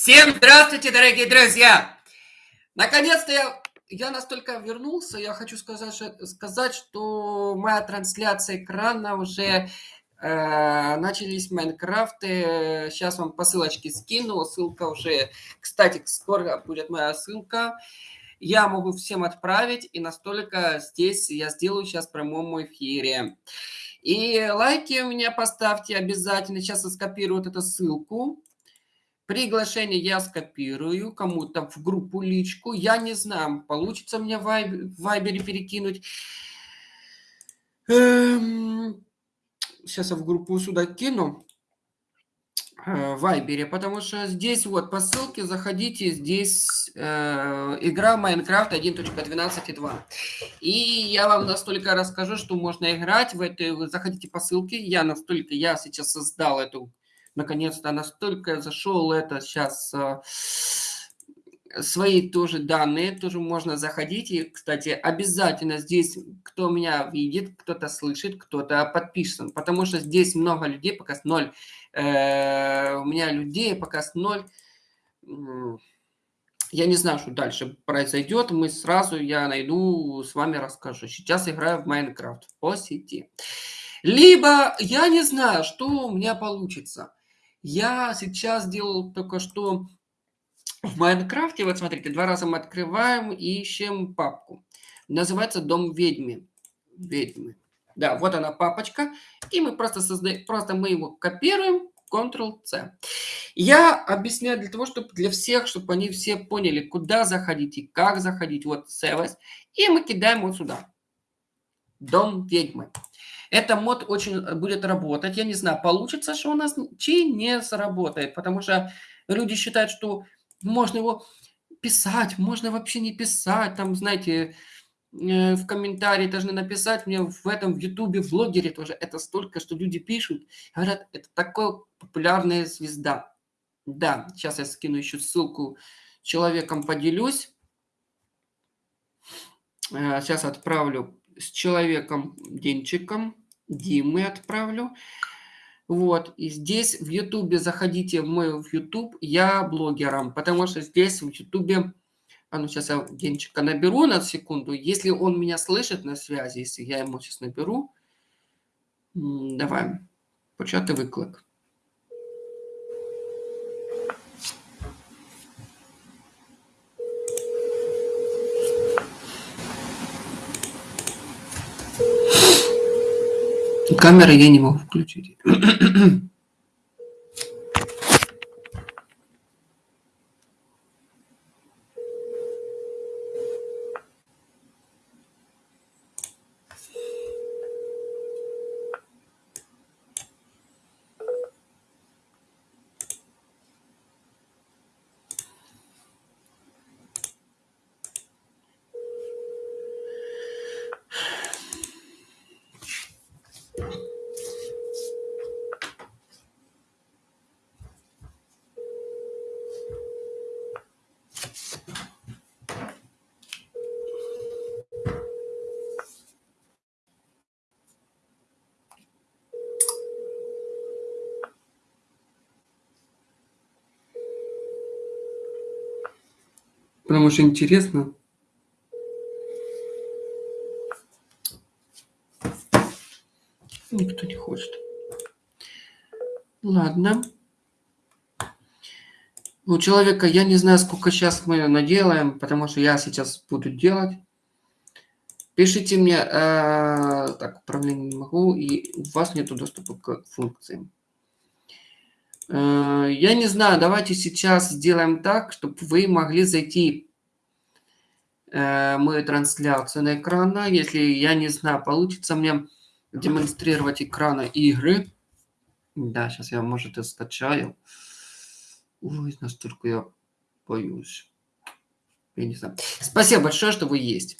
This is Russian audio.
Всем здравствуйте, дорогие друзья! Наконец-то я, я настолько вернулся, я хочу сказать, сказать, что моя трансляция экрана уже э, начались Майнкрафты. Сейчас вам по ссылочке скину, ссылка уже, кстати, скоро будет моя ссылка. Я могу всем отправить, и настолько здесь я сделаю сейчас в прямом эфире. И лайки у меня поставьте обязательно. Сейчас я скопирую вот эту ссылку. Приглашение я скопирую кому-то в группу личку. Я не знаю, получится мне в Вайбере перекинуть. Эм, сейчас я в группу сюда кину. Э, Вайбере, потому что здесь вот по ссылке заходите, здесь э, игра Майнкрафт 1.12.2. И я вам настолько расскажу, что можно играть в вы заходите по ссылке, я настолько, я сейчас создал эту наконец-то настолько зашел это сейчас э, свои тоже данные, тоже можно заходить. И, кстати, обязательно здесь, кто меня видит, кто-то слышит, кто-то подписан, потому что здесь много людей, пока с ноль. Э, у меня людей пока с ноль. Я не знаю, что дальше произойдет. Мы сразу, я найду, с вами расскажу. Сейчас играю в Майнкрафт по сети. Либо я не знаю, что у меня получится. Я сейчас делал только что в Майнкрафте, вот смотрите, два раза мы открываем и ищем папку. Называется «Дом ведьмы». Ведьмы. Да, вот она папочка. И мы просто создаем, просто мы его копируем, Ctrl-C. Я объясняю для того, чтобы для всех, чтобы они все поняли, куда заходить и как заходить. Вот Service. И мы кидаем вот сюда. Дом ведьмы. Это мод очень э, будет работать. Я не знаю, получится, что у нас чи не сработает, потому что люди считают, что можно его писать, можно вообще не писать. Там, знаете, э, в комментарии должны написать мне в этом, в Ютубе, в блогере тоже. Это столько, что люди пишут. Говорят, это такая популярная звезда. Да, сейчас я скину еще ссылку человеком поделюсь. Сейчас э, отправлю с человеком Денчиком, Димы отправлю. Вот, и здесь в Ютубе заходите в мой в Ютуб, я блогером, потому что здесь в Ютубе, а ну сейчас я Денчика наберу на секунду, если он меня слышит на связи, если я ему сейчас наберу, давай, почати виклик. Камеры я не могу включить. Потому что интересно. Никто не хочет. Ладно. У человека, я не знаю, сколько сейчас мы наделаем, потому что я сейчас буду делать. Пишите мне, э, так, управление не могу, и у вас нет доступа к функциям. Э, я не знаю, давайте сейчас сделаем так, чтобы вы могли зайти э, мою трансляцию на экрана. Если, я не знаю, получится мне демонстрировать экрана игры. Да, сейчас я, может, и скачаю. Ой, настолько я боюсь. Я не знаю. Спасибо большое, что вы есть.